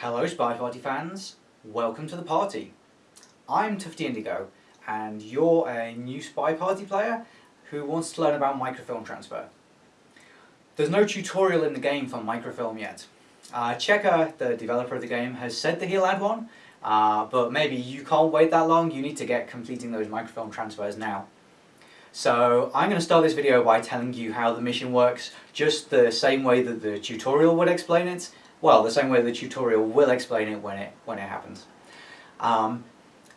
Hello Spy Party fans, welcome to the party. I'm Tufty Indigo and you're a new Spy Party player who wants to learn about microfilm transfer. There's no tutorial in the game for microfilm yet. Uh, Checker, the developer of the game, has said that he'll add one, uh, but maybe you can't wait that long, you need to get completing those microfilm transfers now. So I'm going to start this video by telling you how the mission works, just the same way that the tutorial would explain it, well, the same way the tutorial will explain it when it, when it happens. Um,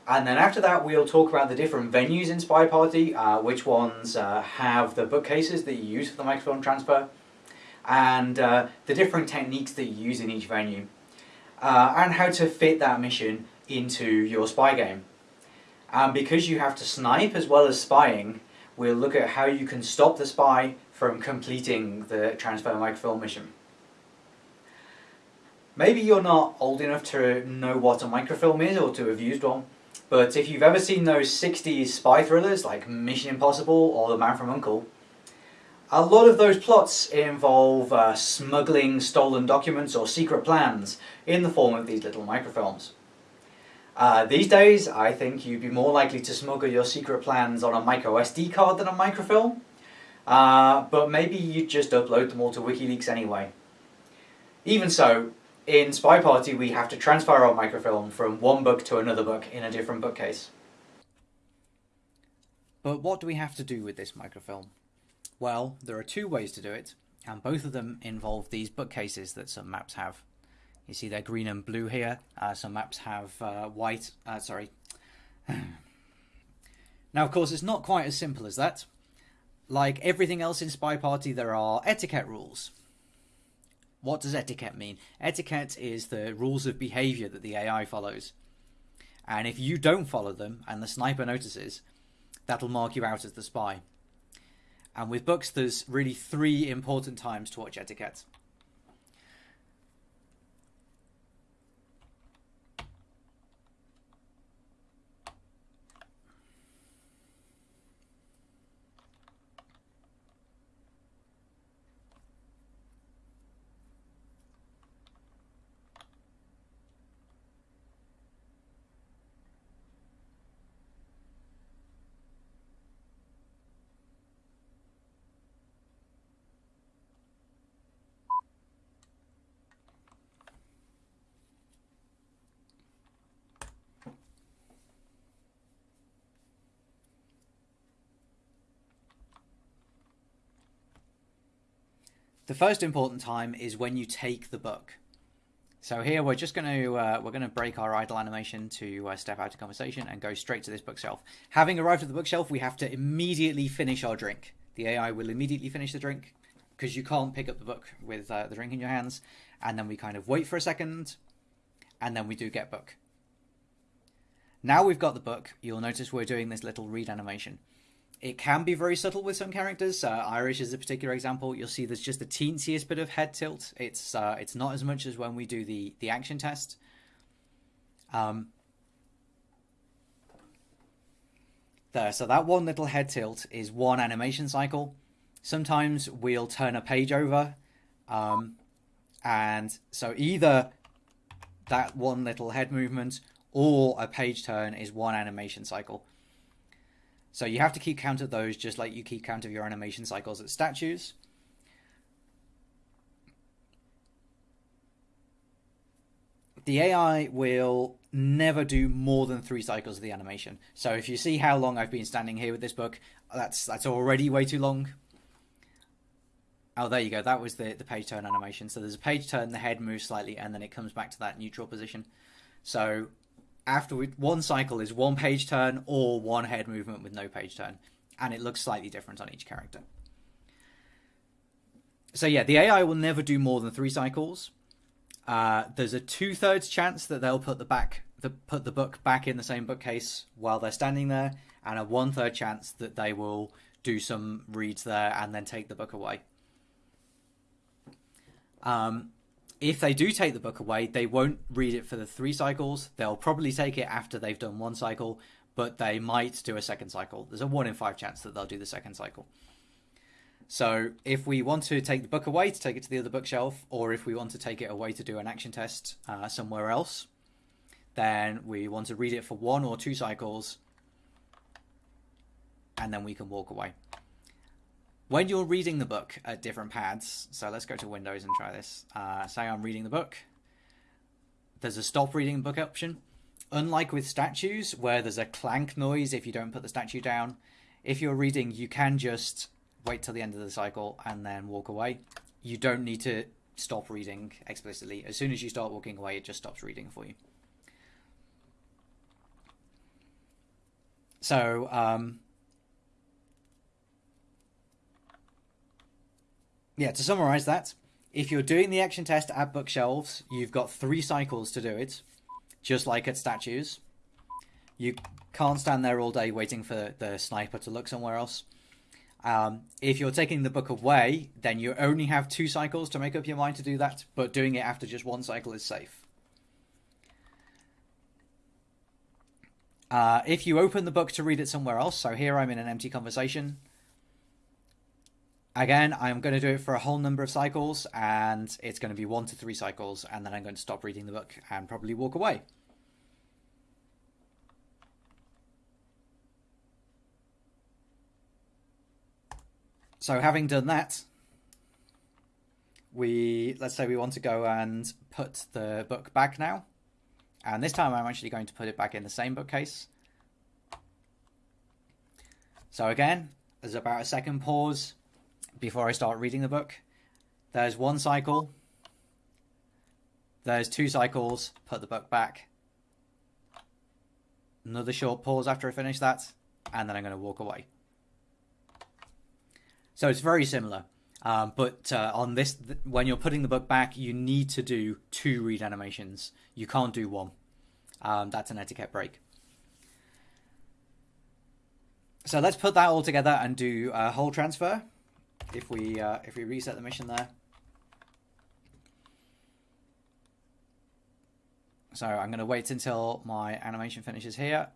and then after that we'll talk about the different venues in Spy Party, uh, which ones uh, have the bookcases that you use for the microfilm transfer, and uh, the different techniques that you use in each venue, uh, and how to fit that mission into your spy game. And because you have to snipe as well as spying, we'll look at how you can stop the spy from completing the transfer microfilm mission. Maybe you're not old enough to know what a microfilm is or to have used one, but if you've ever seen those 60s spy thrillers like Mission Impossible or The Man from U.N.C.L.E., a lot of those plots involve uh, smuggling stolen documents or secret plans in the form of these little microfilms. Uh, these days, I think you'd be more likely to smuggle your secret plans on a micro SD card than a microfilm, uh, but maybe you'd just upload them all to WikiLeaks anyway. Even so, in Spy Party we have to transfer our microfilm from one book to another book in a different bookcase. But what do we have to do with this microfilm? Well, there are two ways to do it, and both of them involve these bookcases that some maps have. You see they're green and blue here, uh, some maps have uh, white, uh, sorry. now of course it's not quite as simple as that. Like everything else in Spy Party there are etiquette rules, what does etiquette mean? Etiquette is the rules of behavior that the AI follows. And if you don't follow them and the sniper notices, that'll mark you out as the spy. And with books, there's really three important times to watch etiquette. The first important time is when you take the book. So here we're just going to uh, we're going to break our idle animation to uh, step out of conversation and go straight to this bookshelf. Having arrived at the bookshelf, we have to immediately finish our drink. The AI will immediately finish the drink because you can't pick up the book with uh, the drink in your hands, and then we kind of wait for a second, and then we do get book. Now we've got the book, you'll notice we're doing this little read animation. It can be very subtle with some characters. Uh, Irish is a particular example. You'll see there's just the teensiest bit of head tilt. It's uh, it's not as much as when we do the the action test. Um, there, so that one little head tilt is one animation cycle. Sometimes we'll turn a page over, um, and so either that one little head movement or a page turn is one animation cycle. So you have to keep count of those just like you keep count of your animation cycles at statues. The AI will never do more than three cycles of the animation. So if you see how long I've been standing here with this book, that's that's already way too long. Oh, there you go. That was the, the page turn animation. So there's a page turn, the head moves slightly, and then it comes back to that neutral position. So after we, one cycle is one page turn or one head movement with no page turn, and it looks slightly different on each character. So yeah, the AI will never do more than three cycles. Uh, there's a two thirds chance that they'll put the back the, put the book back in the same bookcase while they're standing there, and a one third chance that they will do some reads there and then take the book away. Um, if they do take the book away, they won't read it for the three cycles. They'll probably take it after they've done one cycle, but they might do a second cycle. There's a one in five chance that they'll do the second cycle. So if we want to take the book away to take it to the other bookshelf, or if we want to take it away to do an action test uh, somewhere else, then we want to read it for one or two cycles, and then we can walk away. When you're reading the book at different pads, so let's go to Windows and try this. Uh, say I'm reading the book. There's a stop reading book option. Unlike with statues, where there's a clank noise if you don't put the statue down, if you're reading, you can just wait till the end of the cycle and then walk away. You don't need to stop reading explicitly. As soon as you start walking away, it just stops reading for you. So, um, yeah, to summarize that, if you're doing the action test at bookshelves, you've got three cycles to do it, just like at statues. You can't stand there all day waiting for the sniper to look somewhere else. Um, if you're taking the book away, then you only have two cycles to make up your mind to do that, but doing it after just one cycle is safe. Uh, if you open the book to read it somewhere else, so here I'm in an empty conversation, again, I'm going to do it for a whole number of cycles, and it's going to be one to three cycles, and then I'm going to stop reading the book and probably walk away. So having done that, we let's say we want to go and put the book back now. And this time I'm actually going to put it back in the same bookcase. So again, there's about a second pause before I start reading the book. There's one cycle. There's two cycles, put the book back. Another short pause after I finish that, and then I'm going to walk away. So it's very similar. Um, but uh, on this, th- when you're putting the book back, you need to do two read animations. You can't do one. Um, that's an etiquette break. So let's put that all together and do a whole transfer. If we uh, if we reset the mission there. So I'm going to wait until my animation finishes here.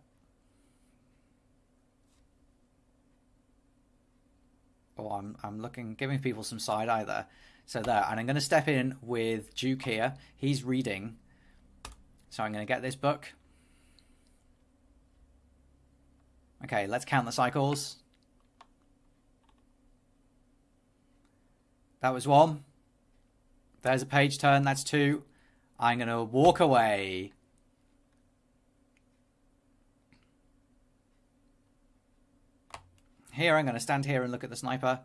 oh, I'm, I'm looking, giving people some side eye there. So there, and I'm going to step in with Duke here. He's reading. So I'm going to get this book. Okay, let's count the cycles. That was one. There's a page turn, that's two. I'm going to walk away. Here, I'm going to stand here and look at the sniper.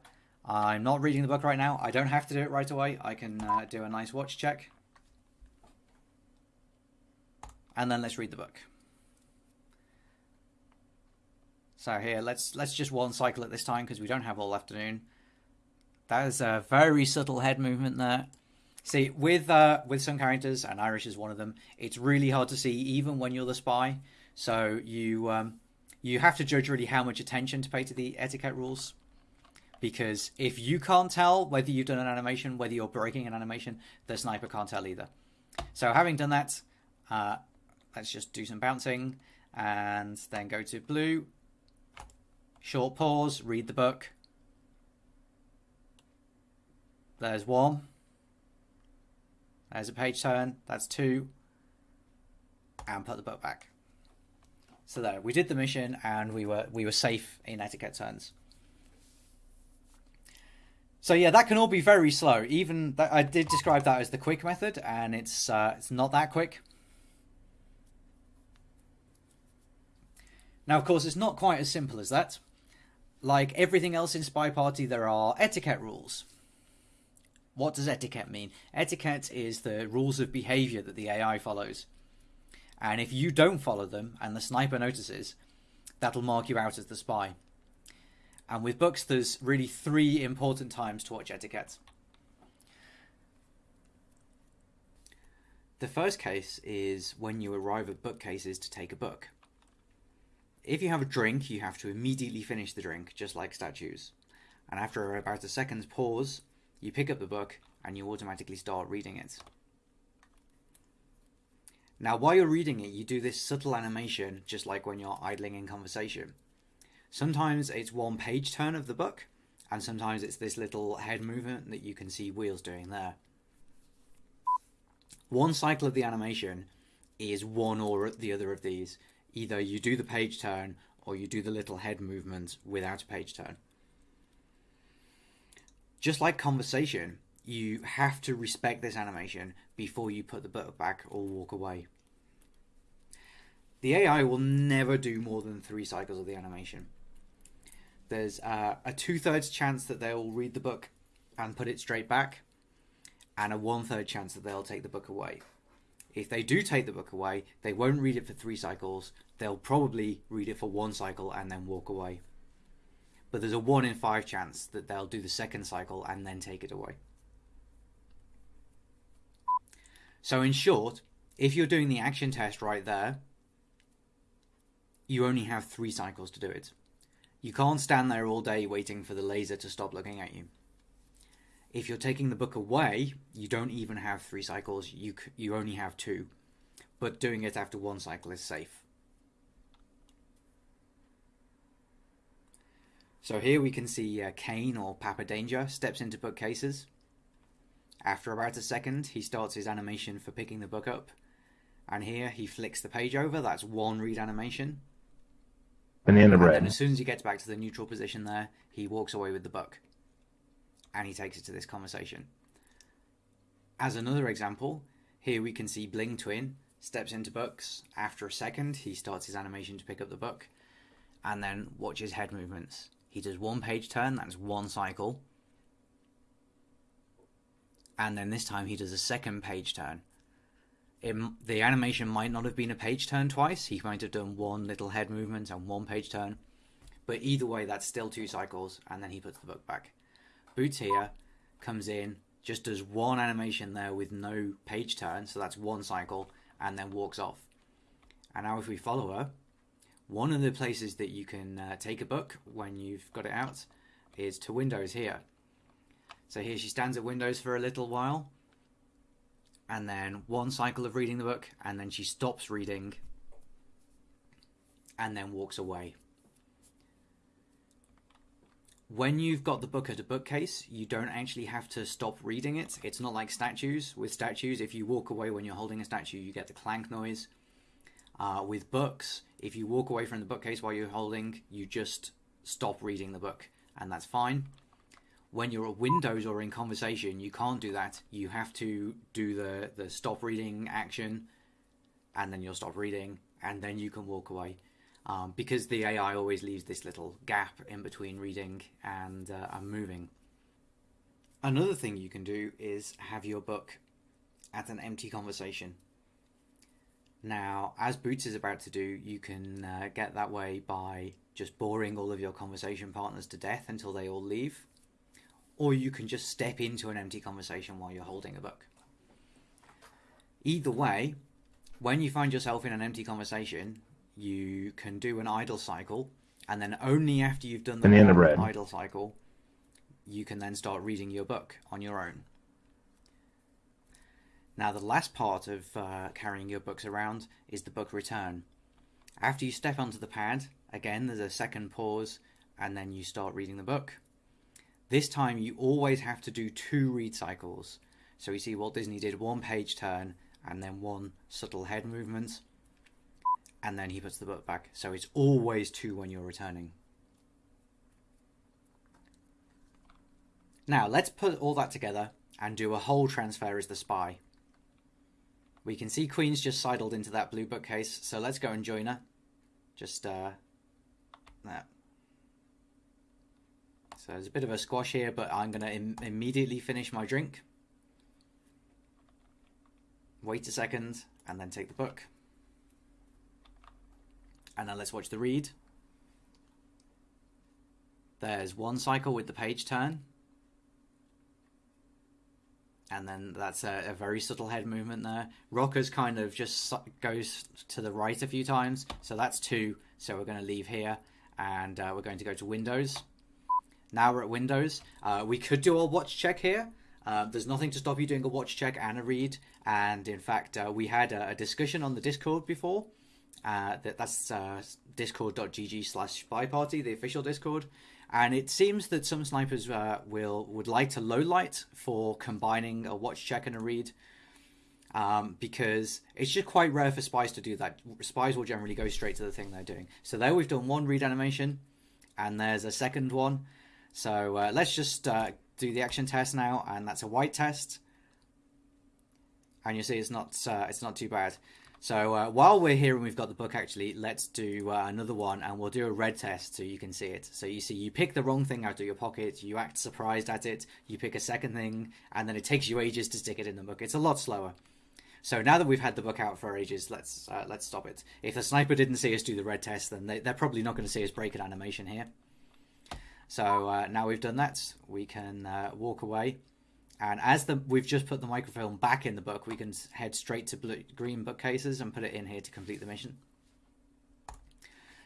I'm not reading the book right now. I don't have to do it right away. I can uh, do a nice watch check. And then let's read the book. So here, let's let's just one cycle at this time because we don't have all afternoon. That is a very subtle head movement there. See, with uh, with some characters, and Irish is one of them, it's really hard to see even when you're the spy. So you um, you have to judge really how much attention to pay to the etiquette rules. Because if you can't tell whether you've done an animation, whether you're breaking an animation, the sniper can't tell either. So having done that, uh, let's just do some bouncing and then go to blue. Short pause, read the book. There's one. There's a page turn. That's two. And put the book back. So there, we did the mission and we were we were safe in etiquette turns. So yeah, that can all be very slow. Even I did describe that as the quick method, and it's uh, it's not that quick. Now, of course, it's not quite as simple as that. Like everything else in Spy Party, there are etiquette rules. What does etiquette mean? Etiquette is the rules of behavior that the AI follows. And if you don't follow them and the sniper notices, that'll mark you out as the spy. And with books, there's really three important times to watch etiquette. The first case is when you arrive at bookcases to take a book. If you have a drink, you have to immediately finish the drink, just like statues. And after about a second's pause, you pick up the book and you automatically start reading it. Now, while you're reading it, you do this subtle animation, just like when you're idling in conversation. Sometimes it's one page turn of the book, and sometimes it's this little head movement that you can see wheels doing there. One cycle of the animation is one or the other of these. Either you do the page turn or you do the little head movement without a page turn. Just like conversation, you have to respect this animation before you put the book back or walk away. The AI will never do more than three cycles of the animation. There's uh, a two thirds chance that they'll read the book and put it straight back, and a one third chance that they'll take the book away. If they do take the book away, they won't read it for three cycles. They'll probably read it for one cycle and then walk away. But there's a one in five chance that they'll do the second cycle and then take it away. So, in short, if you're doing the action test right there, you only have three cycles to do it. You can't stand there all day waiting for the laser to stop looking at you. If you're taking the book away, you don't even have three cycles, you, you only have two. But doing it after one cycle is safe. So here we can see uh, Kane or Papa Danger steps into bookcases. After about a second, he starts his animation for picking the book up. And here he flicks the page over, that's one read animation. Banana bread. And as soon as he gets back to the neutral position there, he walks away with the book. And he takes it to this conversation. As another example, here we can see Bling Twin steps into books. After a second, he starts his animation to pick up the book. And then watch his head movements. He does one page turn, that's one cycle. And then this time he does a second page turn. It, the animation might not have been a page turn twice. He might have done one little head movement and one page turn. But either way, that's still two cycles, and then he puts the book back. Boots here comes in, just does one animation there with no page turn, so that's one cycle, and then walks off. And now, if we follow her, one of the places that you can uh, take a book when you've got it out is to Windows here. So here she stands at Windows for a little while, and then one cycle of reading the book, and then she stops reading and then walks away. When you've got the book at a bookcase, you don't actually have to stop reading it. It's not like statues. With statues, if you walk away when you're holding a statue, you get the clank noise. Uh, with books, if you walk away from the bookcase while you're holding, you just stop reading the book, and that's fine when you're at Windows or in conversation, you can't do that. You have to do the, the stop reading action, and then you'll stop reading, and then you can walk away. Um, because the AI always leaves this little gap in between reading and, uh, and moving. Another thing you can do is have your book at an empty conversation. Now, as Boots is about to do, you can uh, get that way by just boring all of your conversation partners to death until they all leave or you can just step into an empty conversation while you're holding a book. Either way, when you find yourself in an empty conversation, you can do an idle cycle, and then only after you've done the Banana idle cycle, you can then start reading your book on your own. Now, the last part of uh, carrying your books around is the book return. After you step onto the pad, again, there's a second pause, and then you start reading the book. This time you always have to do two read cycles. So you see Walt Disney did one page turn and then one subtle head movement. And then he puts the book back. So it's always two when you're returning. Now let's put all that together and do a whole transfer as the spy. We can see Queen's just sidled into that blue bookcase, so let's go and join her. Just, uh, that. So there's a bit of a squash here, but I'm going to Im immediately finish my drink. Wait a second, and then take the book. And then let's watch the read. There's one cycle with the page turn. And then that's a, a very subtle head movement there. Rockers kind of just goes to the right a few times. So that's two. So we're going to leave here and uh, we're going to go to Windows. Now we're at Windows. Uh, we could do a watch check here. Uh, there's nothing to stop you doing a watch check and a read. And in fact, uh, we had a, a, discussion on the Discord before. Uh, that, that's uh, discord.gg slash spy party, the official Discord. And it seems that some snipers uh, will would like to low light for combining a watch check and a read. Um, because it's just quite rare for spies to do that. Spies will generally go straight to the thing they're doing. So there we've done one read animation, and there's a second one. So uh, let's just uh, do the action test now, and that's a white test. And you see it's not uh, it's not too bad. So uh, while we're here and we've got the book, actually, let's do uh, another one, and we'll do a red test so you can see it. So you see, you pick the wrong thing out of your pocket, you act surprised at it, you pick a second thing, and then it takes you ages to stick it in the book. It's a lot slower. So now that we've had the book out for ages, let's uh, let's stop it. If the sniper didn't see us do the red test, then they, they're probably not going to see us break an animation here. So uh, now we've done that, we can uh, walk away. And as the we've just put the microfilm back in the book, we can head straight to blue, green bookcases and put it in here to complete the mission.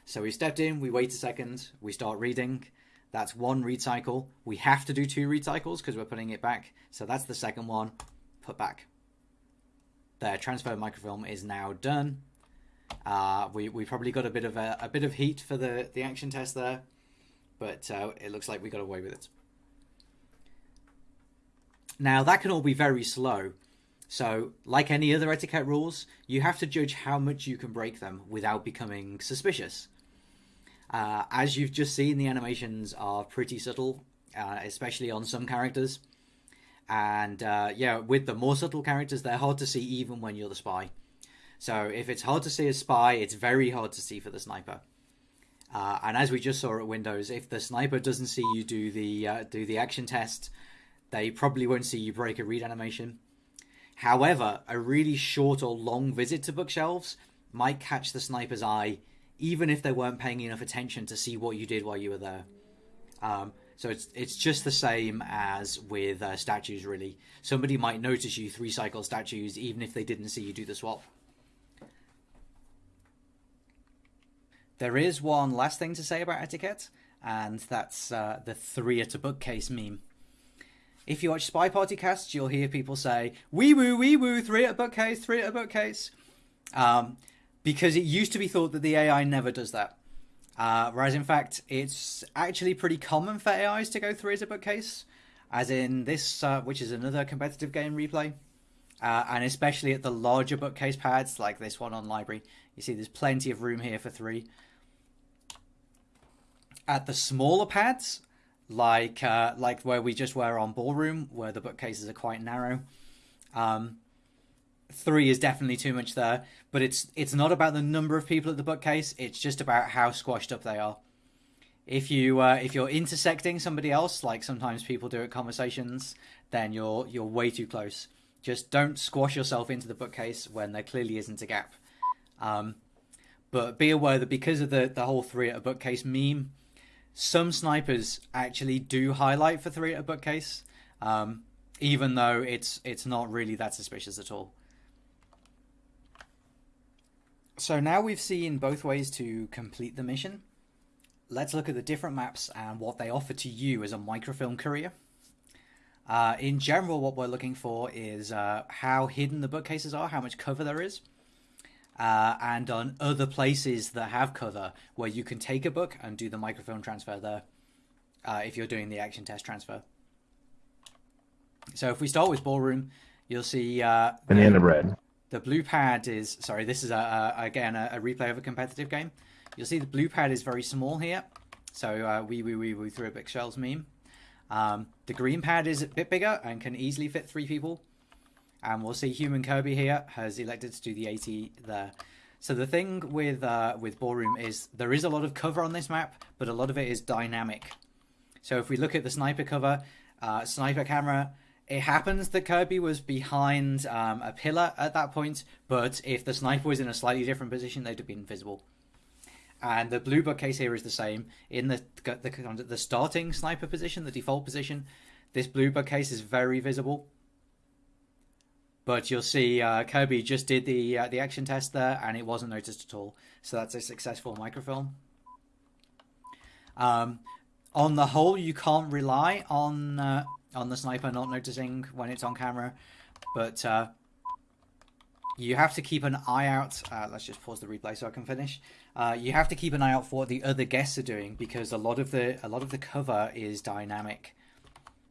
So we stepped in, we wait a second, we start reading. That's one read cycle. We have to do two read cycles because we're putting it back. So that's the second one. Put back. The transfer microfilm is now done. Uh, we we probably got a bit of a, a bit of heat for the the action test there, but uh, it looks like we got away with it. Now, that can all be very slow. So, like any other etiquette rules, you have to judge how much you can break them without becoming suspicious. Uh, as you've just seen, the animations are pretty subtle, uh, especially on some characters. And uh, yeah, with the more subtle characters, they're hard to see even when you're the spy. So, if it's hard to see a spy, it's very hard to see for the sniper. Uh, and as we just saw at Windows, if the sniper doesn't see you do the uh, do the action test, they probably won't see you break a read animation. However, a really short or long visit to bookshelves might catch the sniper's eye, even if they weren't paying enough attention to see what you did while you were there. Um, so it's it's just the same as with uh, statues, really. Somebody might notice you three cycle statues, even if they didn't see you do the swap. There is one last thing to say about etiquette, and that's uh, the three at a bookcase meme. If you watch Spy Party casts, you'll hear people say, wee woo, wee woo, three at a bookcase, three at a bookcase. Um, because it used to be thought that the AI never does that. Uh, whereas in fact, it's actually pretty common for AIs to go three at a bookcase, as in this, uh, which is another competitive game replay. Uh, and especially at the larger bookcase pads, like this one on Library, you see there's plenty of room here for three. At the smaller pads, like uh, like where we just were on ballroom, where the bookcases are quite narrow. Um, three is definitely too much there, but it's it's not about the number of people at the bookcase. It's just about how squashed up they are. If you uh, if you're intersecting somebody else, like sometimes people do at conversations, then you're you're way too close. Just don't squash yourself into the bookcase when there clearly isn't a gap. Um, but be aware that because of the the whole three at a bookcase meme, some snipers actually do highlight for three at a bookcase, um, even though it's it's not really that suspicious at all. So now we've seen both ways to complete the mission. Let's look at the different maps and what they offer to you as a microfilm courier. Uh, in general, what we're looking for is uh, how hidden the bookcases are, how much cover there is uh, and on other places that have cover where you can take a book and do the microfilm transfer there uh, if you're doing the action test transfer. So if we start with ballroom, you'll see uh, banana bread. The blue pad is sorry. This is a, a again a, a, replay of a competitive game. You'll see the blue pad is very small here. So uh, we we we we threw a big shells meme. Um, the green pad is a bit bigger and can easily fit three people and we'll see Human Kirby here has elected to do the 80 there. So the thing with uh, with Ballroom is there is a lot of cover on this map, but a lot of it is dynamic. So if we look at the sniper cover, uh, sniper camera, it happens that Kirby was behind um, a pillar at that point, but if the sniper was in a slightly different position, they'd have been visible. And the blue bookcase here is the same. In the, the the starting sniper position, the default position, this blue bookcase is very visible. But you'll see uh, Kirby just did the uh, the action test there, and it wasn't noticed at all. So that's a successful microfilm. Um, on the whole, you can't rely on uh, on the sniper not noticing when it's on camera, but uh, you have to keep an eye out. Uh, let's just pause the replay so I can finish. Uh, you have to keep an eye out for what the other guests are doing because a lot of the a lot of the cover is dynamic.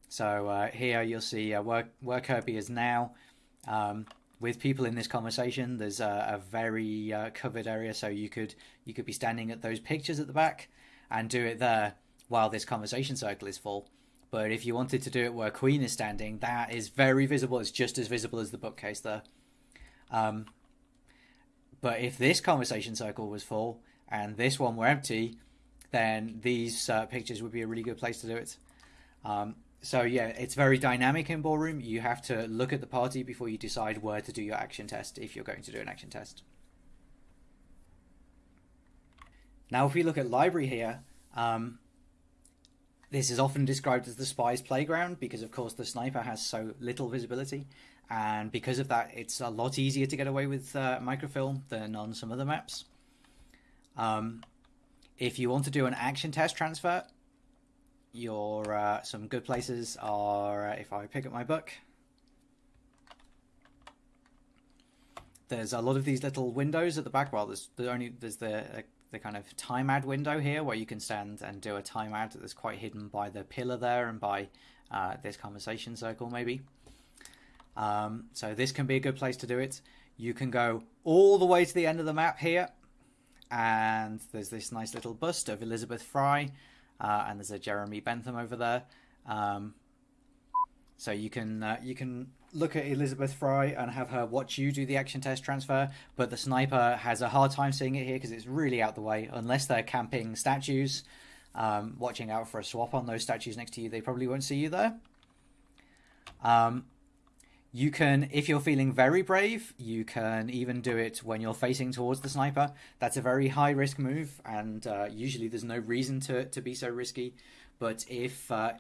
So here you'll see where where Kirby is now. Um, with people in this conversation, there's a, a very uh, covered area, so you could you could be standing at those pictures at the back and do it there while this conversation circle is full. But if you wanted to do it where Queen is standing, that is very visible. It's just as visible as the bookcase there. Um, but if this conversation circle was full and this one were empty, then these uh, pictures would be a really good place to do it. Um, so yeah, it's very dynamic in ballroom. You have to look at the party before you decide where to do your action test if you're going to do an action test. Now, if we look at library here, um, this is often described as the spy's playground because, of course, the sniper has so little visibility, and because of that, it's a lot easier to get away with uh, microfilm than on some other maps. Um, if you want to do an action test transfer, your uh, some good places are uh, if I pick up my book. There's a lot of these little windows at the back. Well, there's the only there's the uh, the kind of time add window here where you can stand and do a time add that's quite hidden by the pillar there and by uh, this conversation circle maybe. Um, so this can be a good place to do it. You can go all the way to the end of the map here, and there's this nice little bust of Elizabeth Fry, uh, and there's a Jeremy Bentham over there. Um, so you can uh, you can look at Elizabeth Fry and have her watch you do the action test transfer, but the sniper has a hard time seeing it here because it's really out the way. Unless they're camping statues, um, watching out for a swap on those statues next to you, they probably won't see you there. Um, you can, if you're feeling very brave, you can even do it when you're facing towards the sniper. That's a very high risk move, and uh, usually there's no reason to, to be so risky. But if uh,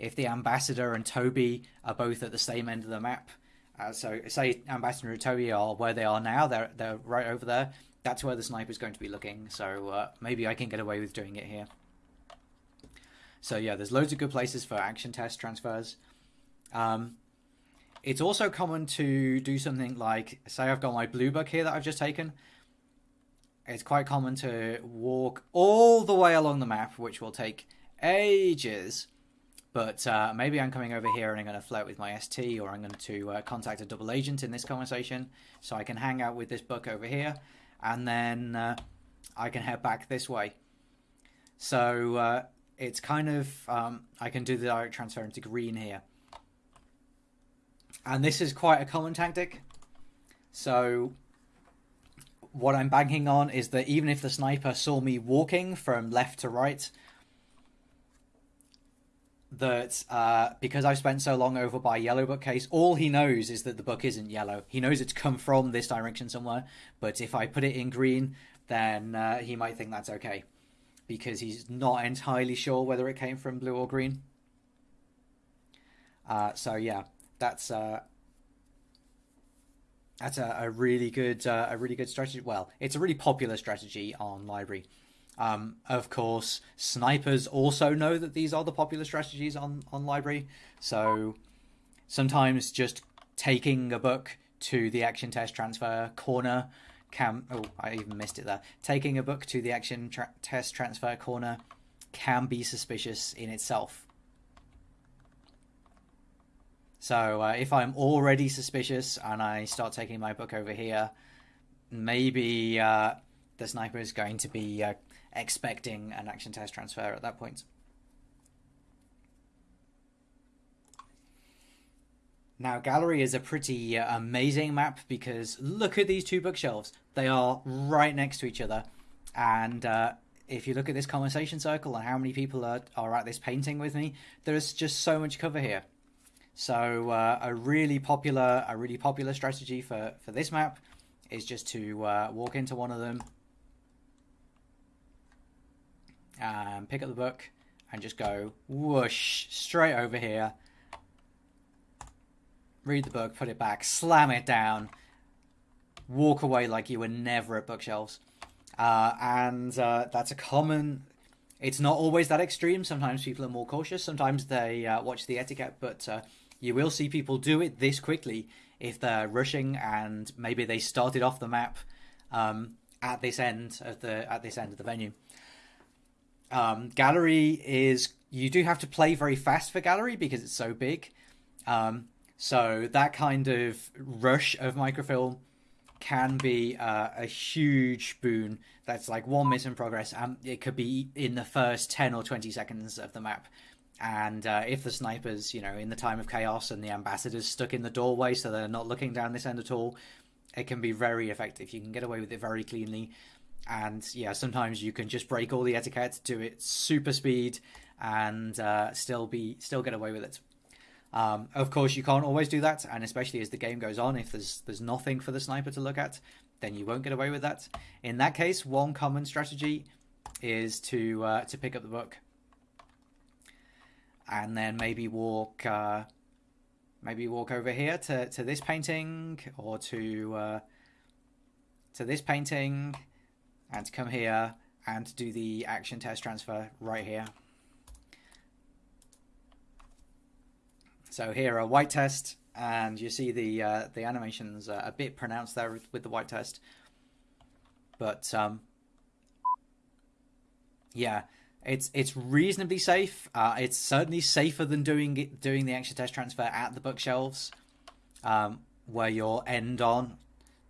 if the ambassador and Toby are both at the same end of the map, uh, so say ambassador and Toby are where they are now, they're they're right over there. That's where the sniper is going to be looking. So uh, maybe I can get away with doing it here. So yeah, there's loads of good places for action test transfers. Um, it's also common to do something like, say, I've got my blue book here that I've just taken. It's quite common to walk all the way along the map, which will take ages. But uh, maybe I'm coming over here and I'm going to flirt with my ST, or I'm going to uh, contact a double agent in this conversation, so I can hang out with this book over here, and then uh, I can head back this way. So uh, it's kind of um, I can do the direct transfer into green here and this is quite a common tactic. So what I'm banking on is that even if the sniper saw me walking from left to right, that uh, because I've spent so long over by yellow bookcase, all he knows is that the book isn't yellow. He knows it's come from this direction somewhere, but if I put it in green, then uh, he might think that's okay because he's not entirely sure whether it came from blue or green. Uh, so yeah, that's uh, that's a, a really good uh, a really good strategy. Well, it's a really popular strategy on library. Um, of course, snipers also know that these are the popular strategies on on library. So sometimes just taking a book to the action test transfer corner can oh I even missed it there. Taking a book to the action tra- test transfer corner can be suspicious in itself. So uh, if I'm already suspicious and I start taking my book over here, maybe uh, the sniper is going to be uh, expecting an action test transfer at that point. Now, Gallery is a pretty uh, amazing map because look at these two bookshelves. They are right next to each other. And uh, if you look at this conversation circle and how many people are, are at this painting with me, there is just so much cover here. So uh, a really popular a really popular strategy for for this map is just to uh, walk into one of them, and pick up the book, and just go whoosh straight over here. Read the book, put it back, slam it down, walk away like you were never at bookshelves. Uh, and uh, that's a common it's not always that extreme. Sometimes people are more cautious. Sometimes they uh, watch the etiquette, but uh, you will see people do it this quickly if they're rushing and maybe they started off the map um, at this end of the at this end of the venue. Um, gallery is you do have to play very fast for gallery because it's so big. Um, so that kind of rush of microfilm can be uh, a huge boon. That's like one miss in progress, and it could be in the first ten or twenty seconds of the map. And uh, if the snipers, you know, in the time of chaos and the ambassadors stuck in the doorway, so they're not looking down this end at all, it can be very effective. You can get away with it very cleanly, and yeah, sometimes you can just break all the etiquette, do it super speed, and uh, still be still get away with it. Um, of course, you can't always do that, and especially as the game goes on, if there's there's nothing for the sniper to look at, then you won't get away with that. In that case, one common strategy is to uh, to pick up the book and then maybe walk uh, maybe walk over here to, to this painting or to uh, to this painting and come here and do the action test transfer right here. So here a white test and you see the uh, the animations a bit pronounced there with, with the white test. But um, yeah, it's it's reasonably safe. Uh, it's certainly safer than doing doing the action test transfer at the bookshelves, um, where you're end on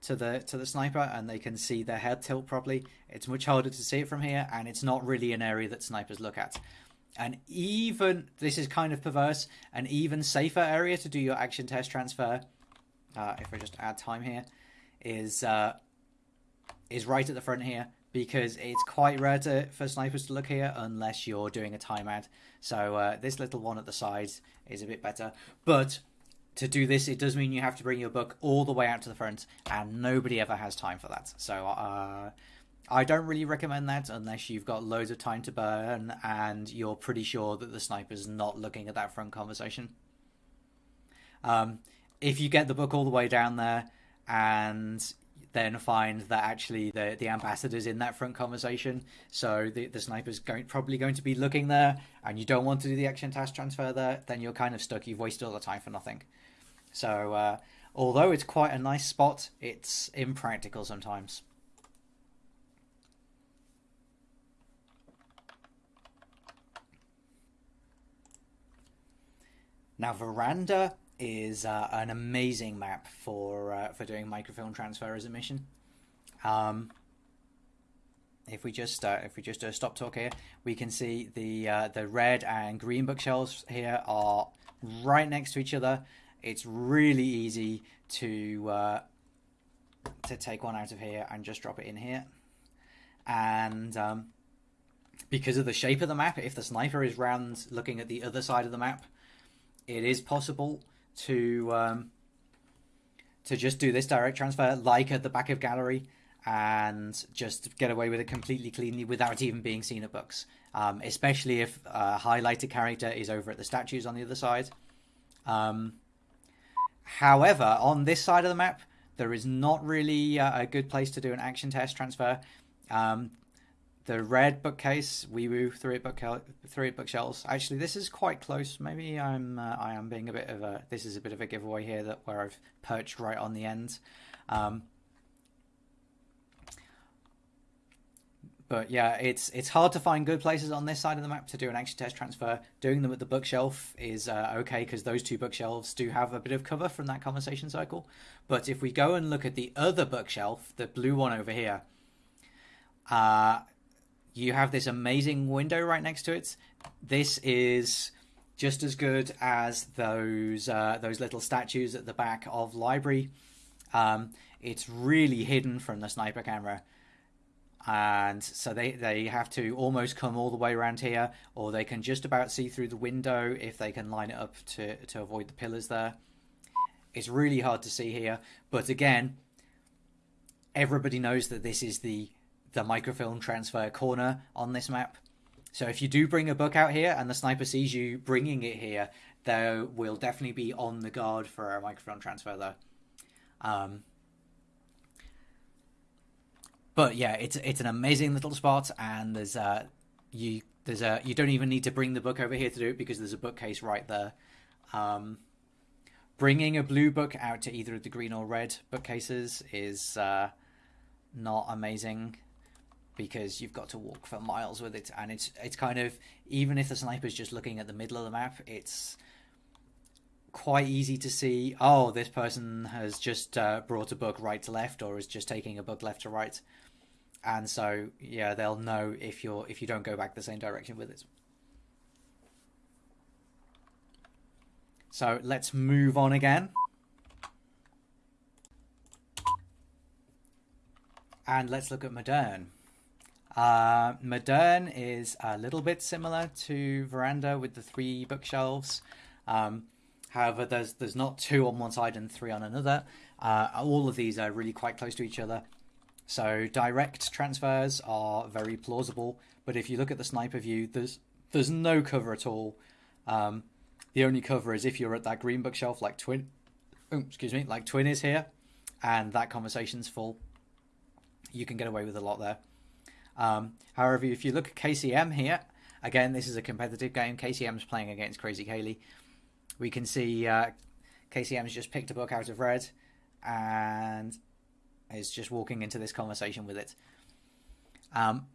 to the to the sniper and they can see their head tilt properly. It's much harder to see it from here, and it's not really an area that snipers look at. And even this is kind of perverse. An even safer area to do your action test transfer, uh, if I just add time here, is uh, is right at the front here because it's quite rare to, for snipers to look here unless you're doing a timeout. So uh, this little one at the side is a bit better. But to do this, it does mean you have to bring your book all the way out to the front, and nobody ever has time for that. So uh, I don't really recommend that unless you've got loads of time to burn and you're pretty sure that the sniper's not looking at that front conversation. Um, if you get the book all the way down there and then find that actually the the ambassador's in that front conversation. So the the sniper's going probably going to be looking there, and you don't want to do the action task transfer there. Then you're kind of stuck. You've wasted all the time for nothing. So uh, although it's quite a nice spot, it's impractical sometimes. Now veranda is uh, an amazing map for uh, for doing microfilm transfer as a mission. Um, if we just uh, if we just uh, stop talk here, we can see the uh, the red and green bookshelves here are right next to each other. It's really easy to uh, to take one out of here and just drop it in here, and um, because of the shape of the map, if the sniper is round looking at the other side of the map, it is possible to um, to just do this direct transfer like at the back of gallery and just get away with it completely cleanly without even being seen at books. Um, especially if a highlighted character is over at the statues on the other side. Um, however, on this side of the map, there is not really uh, a good place to do an action test transfer. Um, the red bookcase, we move through it book it bookshelves. Actually, this is quite close. Maybe I'm uh, I am being a bit of a this is a bit of a giveaway here that where I've perched right on the end. Um, but yeah, it's it's hard to find good places on this side of the map to do an action test transfer. Doing them at the bookshelf is uh, okay because those two bookshelves do have a bit of cover from that conversation cycle. But if we go and look at the other bookshelf, the blue one over here, uh, you have this amazing window right next to it. This is just as good as those uh, those little statues at the back of library. Um, it's really hidden from the sniper camera, and so they they have to almost come all the way around here, or they can just about see through the window if they can line it up to to avoid the pillars there. It's really hard to see here, but again, everybody knows that this is the the microfilm transfer corner on this map. So if you do bring a book out here and the sniper sees you bringing it here, they will definitely be on the guard for a microfilm transfer there. Um, but yeah, it's it's an amazing little spot, and there's a you there's a you don't even need to bring the book over here to do it because there's a bookcase right there. Um, bringing a blue book out to either of the green or red bookcases is uh, not amazing because you've got to walk for miles with it, and it's it's kind of even if the sniper's just looking at the middle of the map, it's quite easy to see. Oh, this person has just uh, brought a book right to left, or is just taking a book left to right, and so yeah, they'll know if you're if you don't go back the same direction with it. So let's move on again. And let's look at Moderne. Uh, Moderne is a little bit similar to Veranda with the three bookshelves. Um, however, there's there's not two on one side and three on another. Uh, all of these are really quite close to each other. So direct transfers are very plausible. But if you look at the sniper view, there's there's no cover at all. Um, the only cover is if you're at that green bookshelf, like Twin, oh, excuse me, like Twin is here, and that conversation's full. You can get away with a lot there. Um, however, if you look at KCM here, again, this is a competitive game. KCM's playing against Crazy Kaylee. We can see uh, KCM's just picked a book out of red and is just walking into this conversation with it. Um,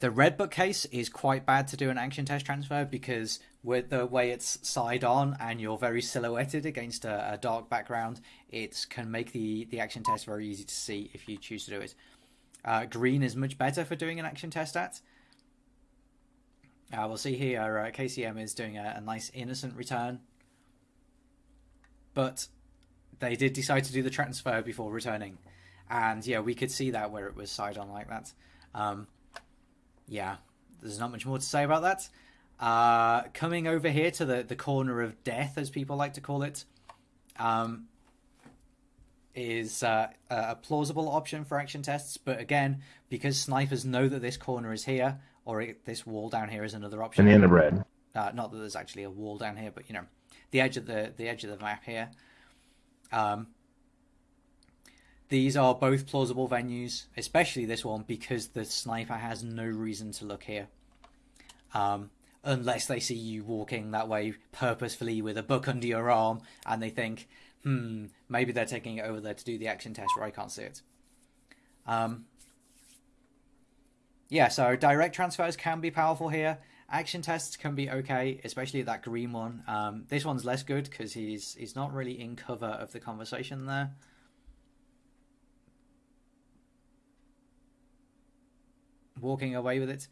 the red bookcase is quite bad to do an action test transfer because with the way it's side on and you're very silhouetted against a, a dark background, it can make the, the action test very easy to see if you choose to do it. Uh, green is much better for doing an action test at. Uh, we'll see here uh, KCM is doing a, a, nice innocent return. But they did decide to do the transfer before returning. And yeah, we could see that where it was side on like that. Um, yeah, there's not much more to say about that. Uh, coming over here to the, the corner of death, as people like to call it. Um, is uh, a plausible option for action tests, but again, because snipers know that this corner is here, or it, this wall down here is another option. And the end of red. Uh, not that there's actually a wall down here, but you know, the edge of the the edge of the map here. Um, these are both plausible venues, especially this one because the sniper has no reason to look here. Um, unless they see you walking that way purposefully with a book under your arm and they think, hmm, maybe they're taking it over there to do the action test where I can't see it. Um, yeah, so direct transfers can be powerful here. Action tests can be okay, especially that green one. Um, this one's less good because he's he's not really in cover of the conversation there. Walking away with it.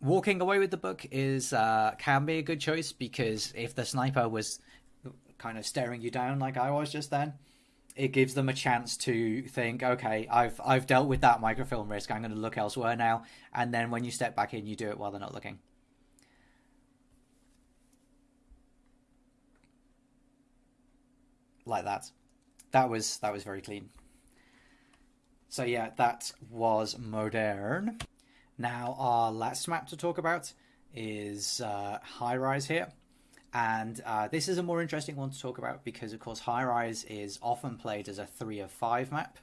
Walking away with the book is uh, can be a good choice because if the sniper was kind of staring you down like I was just then, it gives them a chance to think, okay, I've I've dealt with that microfilm risk. I'm going to look elsewhere now. And then when you step back in, you do it while they're not looking. Like that. That was that was very clean. So yeah, that was moderne. Now, our last map to talk about is uh, High Rise here. And uh, this is a more interesting one to talk about because, of course, High Rise is often played as a 3 of 5 map.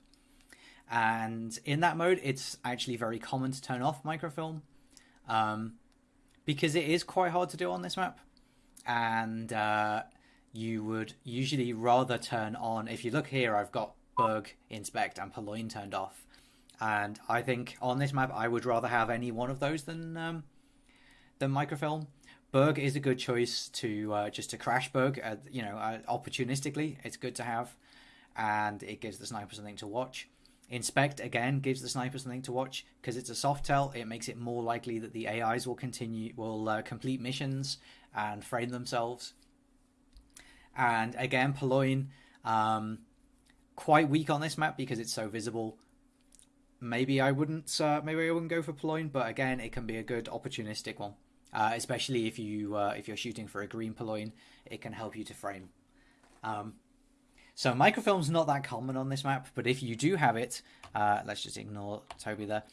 And in that mode, it's actually very common to turn off microfilm um, because it is quite hard to do on this map. And uh, you would usually rather turn on, if you look here, I've got Bug, Inspect, and Purloin turned off and I think on this map I would rather have any one of those than um, than microfilm. Bug is a good choice to uh, just to crash bug, uh, you know, uh, opportunistically. It's good to have, and it gives the sniper something to watch. Inspect again gives the sniper something to watch because it's a soft tell. It makes it more likely that the AIs will continue, will uh, complete missions and frame themselves. And again, Purloin, um, quite weak on this map because it's so visible maybe I wouldn't uh, maybe I wouldn't go for Purloin, but again, it can be a good opportunistic one. Uh, especially if you uh, if you're shooting for a green Purloin, it can help you to frame. Um, so microfilm's not that common on this map, but if you do have it, uh, let's just ignore Toby there.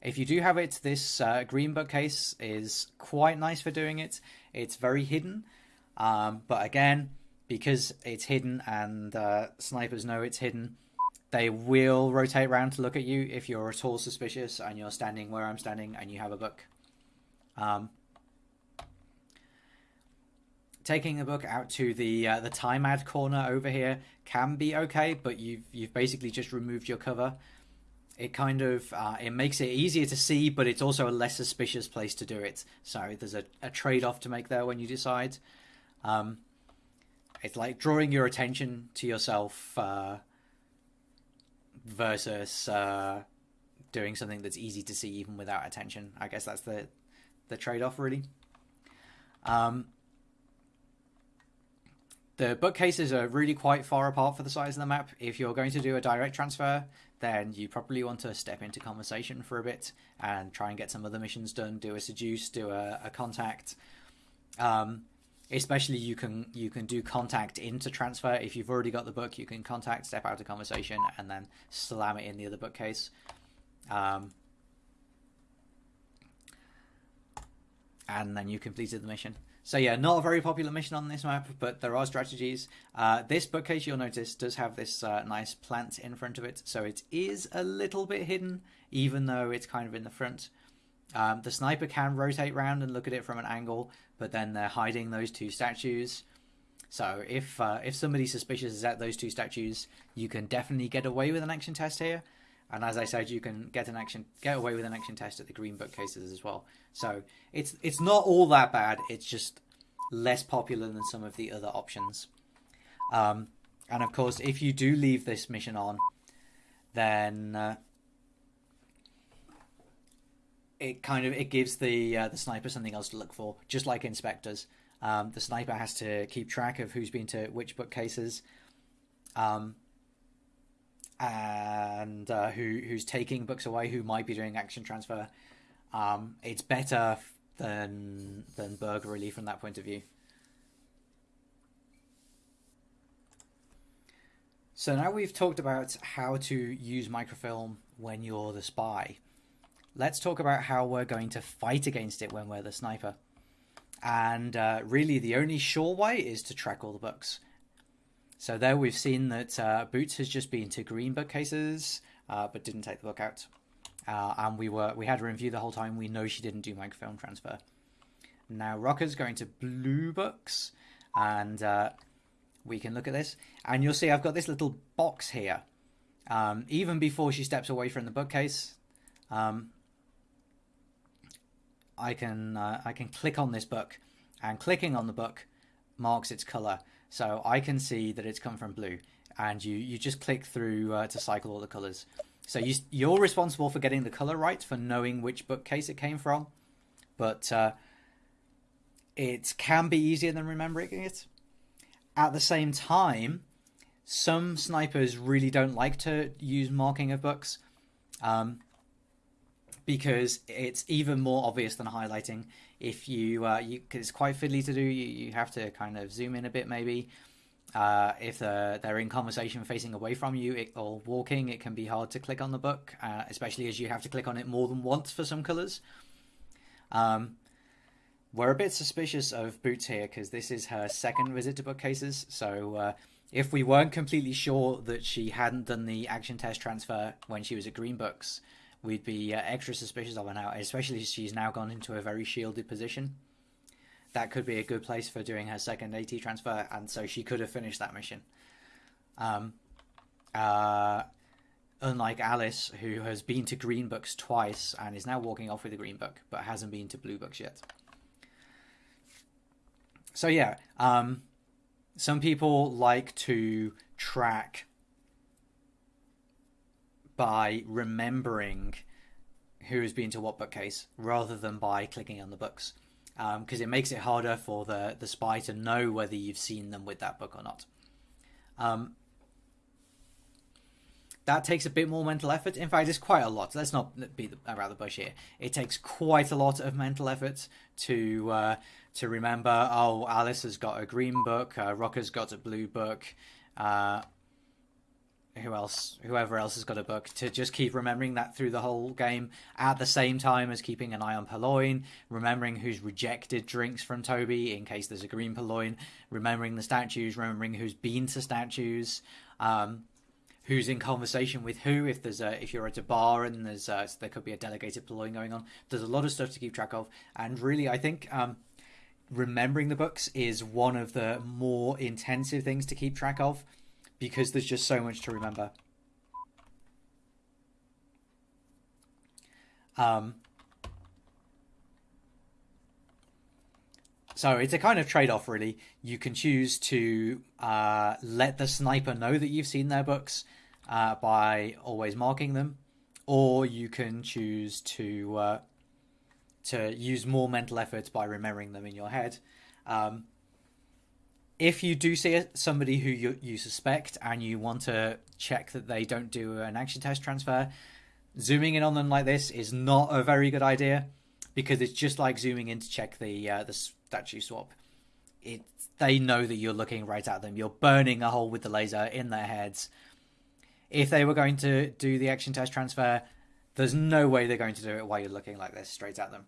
If you do have it, this uh, green bookcase is quite nice for doing it. It's very hidden, um, but again, because it's hidden and uh, snipers know it's hidden, they will rotate around to look at you if you're at all suspicious and you're standing where I'm standing and you have a book. Um, taking a book out to the uh, the time add corner over here can be okay, but you've you've basically just removed your cover. It kind of uh, it makes it easier to see, but it's also a less suspicious place to do it. So there's a, a trade off to make there when you decide. Um, it's like drawing your attention to yourself uh, versus uh, doing something that's easy to see even without attention. I guess that's the the trade off really. Um, the bookcases are really quite far apart for the size of the map. If you're going to do a direct transfer, then you probably want to step into conversation for a bit and try and get some other missions done. Do a seduce, do a, a contact. Um, especially you can you can do contact into transfer if you've already got the book. You can contact, step out of conversation, and then slam it in the other bookcase. Um, and then you completed the mission. So yeah, not a very popular mission on this map, but there are strategies. Uh, this bookcase, you'll notice, does have this uh, nice plant in front of it, so it is a little bit hidden, even though it's kind of in the front. Um, the sniper can rotate round and look at it from an angle, but then they're hiding those two statues. So if uh, if somebody suspicious is at those two statues, you can definitely get away with an action test here. And as I said, you can get an action get away with an action test at the green bookcases as well. So it's it's not all that bad. It's just less popular than some of the other options. Um, and of course, if you do leave this mission on, then uh, it kind of it gives the uh, the sniper something else to look for, just like inspectors. Um, the sniper has to keep track of who's been to which bookcases. Um, and uh, who who's taking books away, who might be doing action transfer. Um, it's better than than burglary from that point of view. So now we've talked about how to use microfilm when you're the spy. Let's talk about how we're going to fight against it when we're the sniper. And uh, really, the only sure way is to track all the books. So there we've seen that uh, Boots has just been to green bookcases, uh, but didn't take the book out. Uh, and we were we had a review the whole time. We know she didn't do microfilm transfer. Now Rocker's going to blue books, and uh, we can look at this. And you'll see I've got this little box here. Um, even before she steps away from the bookcase, um, I can uh, I can click on this book, and clicking on the book marks its color. So I can see that it's come from blue, and you you just click through uh, to cycle all the colors. So you you're responsible for getting the color right, for knowing which bookcase it came from, but uh, it can be easier than remembering it. At the same time, some snipers really don't like to use marking of books. Um, because it's even more obvious than highlighting. If you, uh, you cause it's quite fiddly to do. You, you have to kind of zoom in a bit, maybe. Uh, if they're, they're in conversation facing away from you it, or walking, it can be hard to click on the book, uh, especially as you have to click on it more than once for some colors. Um, we're a bit suspicious of Boots here because this is her second visit to bookcases. So uh, if we weren't completely sure that she hadn't done the action test transfer when she was at Green Books, we'd be uh, extra suspicious of her now, especially she's now gone into a very shielded position. That could be a good place for doing her second AT transfer, and so she could have finished that mission. Um, uh, unlike Alice, who has been to Green Books twice and is now walking off with a Green Book, but hasn't been to Blue Books yet. So yeah, um, some people like to track by remembering who has been to what bookcase rather than by clicking on the books because um, it makes it harder for the, the spy to know whether you've seen them with that book or not. Um, that takes a bit more mental effort. In fact, it's quite a lot. Let's not beat around the bush here. It takes quite a lot of mental effort to uh, to remember. Oh, Alice has got a green book. Uh, Rocker's got a blue book. Uh, who else whoever else has got a book to just keep remembering that through the whole game. At the same time as keeping an eye on Purloin, remembering who's rejected drinks from Toby in case there's a green Purloin, remembering the statues, remembering who's been to statues, um, who's in conversation with who if there's a if you're at a bar and there's a, there could be a delegated Purloin going on. There's a lot of stuff to keep track of, and really I think um, remembering the books is one of the more intensive things to keep track of because there's just so much to remember. Um, so it's a kind of trade off, really. You can choose to uh, let the sniper know that you've seen their books uh, by always marking them, or you can choose to uh, to use more mental effort by remembering them in your head. Um, if you do see somebody who you, you suspect and you want to check that they don't do an action test transfer, zooming in on them like this is not a very good idea because it's just like zooming in to check the uh, the statue swap. It they know that you're looking right at them. You're burning a hole with the laser in their heads. If they were going to do the action test transfer, there's no way they're going to do it while you're looking like this straight at them.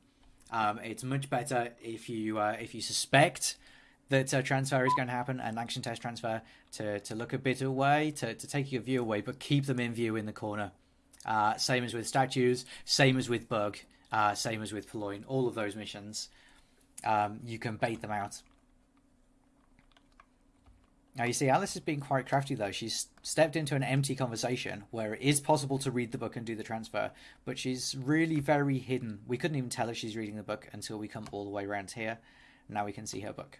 Um, it's much better if you uh, if you suspect that uh, transfer is going to happen, an action test transfer, to, to look a bit away, to, to take your view away, but keep them in view in the corner. Uh, same as with statues, same as with bug, uh, same as with Purloin. All of those missions, um, you can bait them out. Now you see, Alice has been quite crafty though. She's stepped into an empty conversation where it is possible to read the book and do the transfer, but she's really very hidden. We couldn't even tell if she's reading the book until we come all the way around here. Now we can see her book.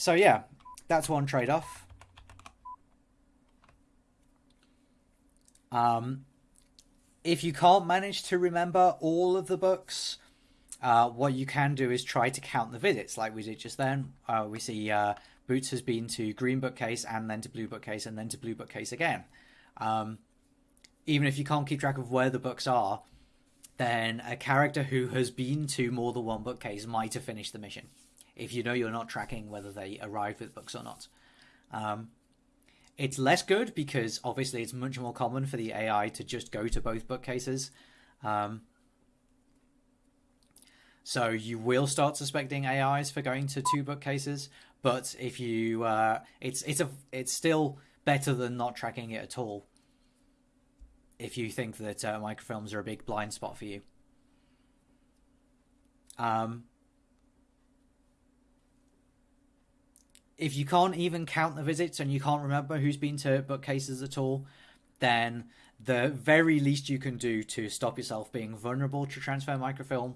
So yeah, that's one trade-off. Um, if you can't manage to remember all of the books, uh, what you can do is try to count the visits, like we did just then. Uh, we see uh, Boots has been to green bookcase and then to blue bookcase and then to blue bookcase again. Um, even if you can't keep track of where the books are, then a character who has been to more than one bookcase might have finished the mission. If you know you're not tracking whether they arrived with books or not. Um, it's less good because obviously it's much more common for the AI to just go to both bookcases. Um, so you will start suspecting AIs for going to two bookcases, but if you, uh, it's it's a it's still better than not tracking it at all. If you think that uh, microfilms are a big blind spot for you. Um, if you can't even count the visits and you can't remember who's been to bookcases at all, then the very least you can do to stop yourself being vulnerable to transfer microfilm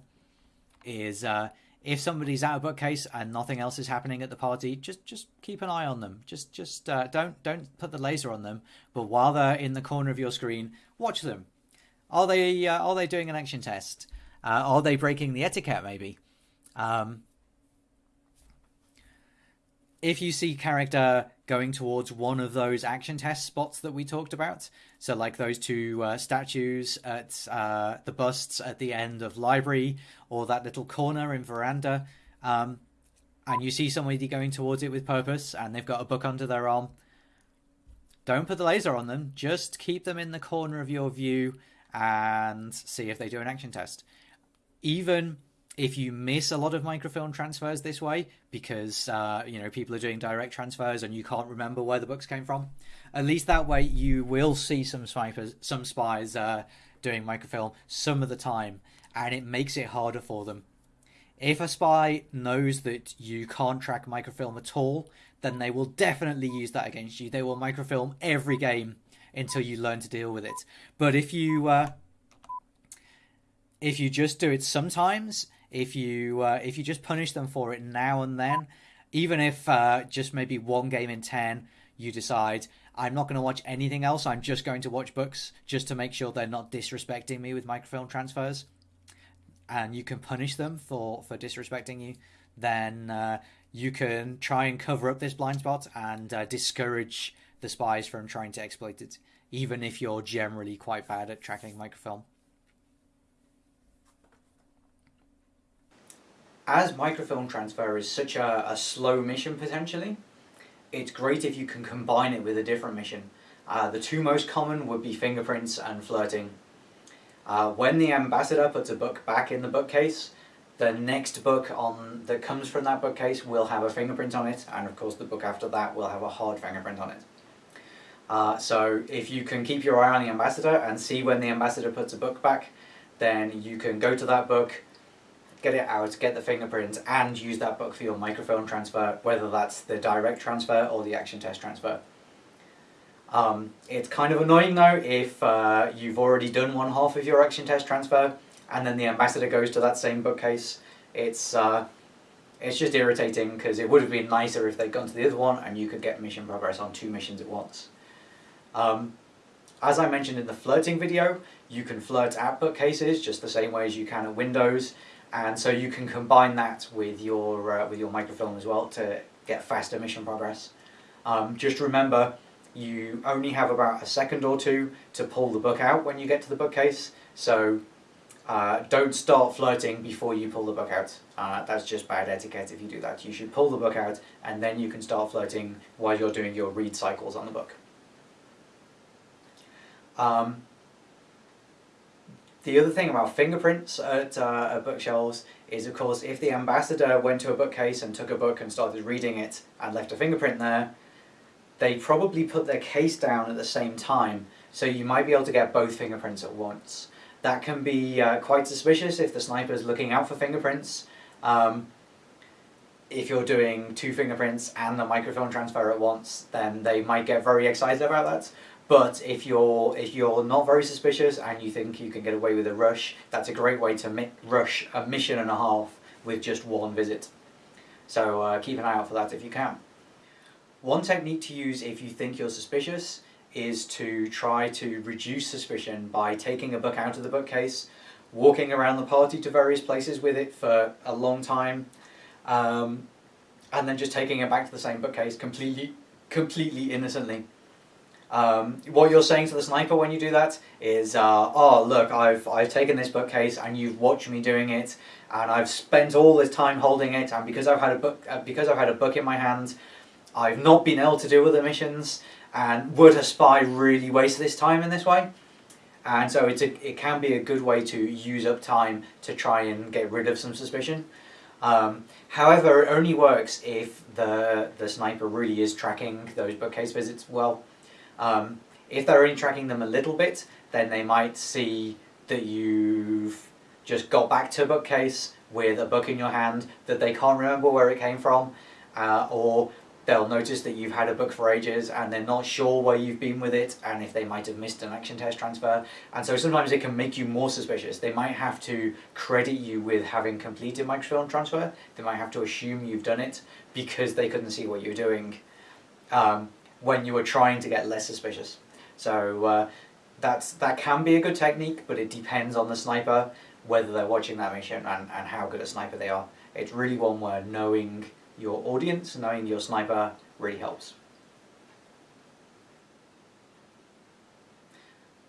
is uh, if somebody's at a bookcase and nothing else is happening at the party, just just keep an eye on them. Just just uh, don't don't put the laser on them, but while they're in the corner of your screen, watch them. Are they uh, are they doing an action test? Uh, are they breaking the etiquette? Maybe. Um, if you see character going towards one of those action test spots that we talked about, so like those two uh, statues at uh, the busts at the end of library, or that little corner in veranda, um, and you see somebody going towards it with purpose, and they've got a book under their arm. Don't put the laser on them. Just keep them in the corner of your view and see if they do an action test. Even if you miss a lot of microfilm transfers this way because uh, you know people are doing direct transfers and you can't remember where the books came from, at least that way you will see some snipers, some spies uh, doing microfilm some of the time, and it makes it harder for them. If a spy knows that you can't track microfilm at all, then they will definitely use that against you. They will microfilm every game until you learn to deal with it. But if you uh, if you just do it sometimes if you uh, if you just punish them for it now and then, even if uh, just maybe one game in ten you decide I'm not going to watch anything else, I'm just going to watch books just to make sure they're not disrespecting me with microfilm transfers, and you can punish them for for disrespecting you, then uh, you can try and cover up this blind spot and uh, discourage the spies from trying to exploit it, even if you're generally quite bad at tracking microfilm. As microfilm transfer is such a, a slow mission potentially, it's great if you can combine it with a different mission. Uh, the two most common would be fingerprints and flirting. Uh, when the ambassador puts a book back in the bookcase, the next book on that comes from that bookcase will have a fingerprint on it, and of course the book after that will have a hard fingerprint on it. Uh, so if you can keep your eye on the ambassador and see when the ambassador puts a book back, then you can go to that book, get it out, get the fingerprints, and use that book for your microfilm transfer, whether that's the direct transfer or the action test transfer. Um, it's kind of annoying though if uh, you've already done one half of your action test transfer and then the ambassador goes to that same bookcase. It's uh, it's just irritating because it would have been nicer if they'd gone to the other one and you could get mission progress on two missions at once. Um, as I mentioned in the flirting video, you can flirt at bookcases just the same way as you can at windows, and so you can combine that with your uh, with your microfilm as well to get faster mission progress. Um, just remember, you only have about a second or two to pull the book out when you get to the bookcase, so uh, don't start flirting before you pull the book out. Uh, that's just bad etiquette if you do that. You should pull the book out and then you can start flirting while you're doing your read cycles on the book. Um, the other thing about fingerprints at, uh, at bookshelves is, of course, if the ambassador went to a bookcase and took a book and started reading it and left a fingerprint there, they probably put their case down at the same time, so you might be able to get both fingerprints at once. That can be uh, quite suspicious if the sniper is looking out for fingerprints. Um, if you're doing two fingerprints and the microfilm transfer at once, then they might get very excited about that. But if you're if you're not very suspicious and you think you can get away with a rush, that's a great way to rush a mission and a half with just one visit. So uh, keep an eye out for that if you can. One technique to use if you think you're suspicious is to try to reduce suspicion by taking a book out of the bookcase, walking around the party to various places with it for a long time, um, and then just taking it back to the same bookcase completely, completely innocently. Um, what you're saying to the sniper when you do that is, uh, oh look, I've, I've taken this bookcase and you've watched me doing it, and I've spent all this time holding it, and because I've had a book, uh, because I've had a book in my hand, I've not been able to do other missions, and would a spy really waste this time in this way? And so it's a, it can be a good way to use up time to try and get rid of some suspicion. Um, however, it only works if the, the sniper really is tracking those bookcase visits well. Um, if they're only tracking them a little bit, then they might see that you've just got back to a bookcase with a book in your hand that they can't remember where it came from, uh, or they'll notice that you've had a book for ages and they're not sure where you've been with it and if they might have missed an action test transfer. And so sometimes it can make you more suspicious. They might have to credit you with having completed microfilm transfer. They might have to assume you've done it because they couldn't see what you were doing. Um, when you are trying to get less suspicious. So uh, that's that can be a good technique but it depends on the sniper whether they're watching that mission and, and how good a sniper they are. It's really one where knowing your audience, knowing your sniper really helps.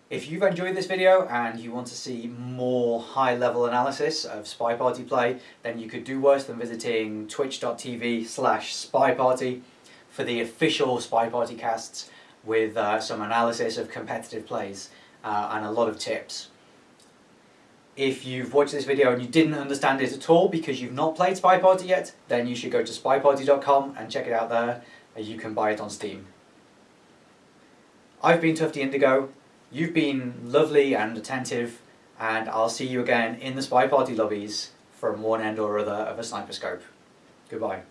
If you've enjoyed this video and you want to see more high level analysis of Spy Party play, then you could do worse than visiting twitch.tv slash spyparty for the official Spy Party casts with uh, some analysis of competitive plays uh, and a lot of tips. If you've watched this video and you didn't understand it at all because you've not played Spy Party yet, then you should go to spyparty.com and check it out there. You can buy it on Steam. I've been Tufty Indigo, you've been lovely and attentive, and I'll see you again in the Spy Party lobbies from one end or other of a sniper scope. Goodbye.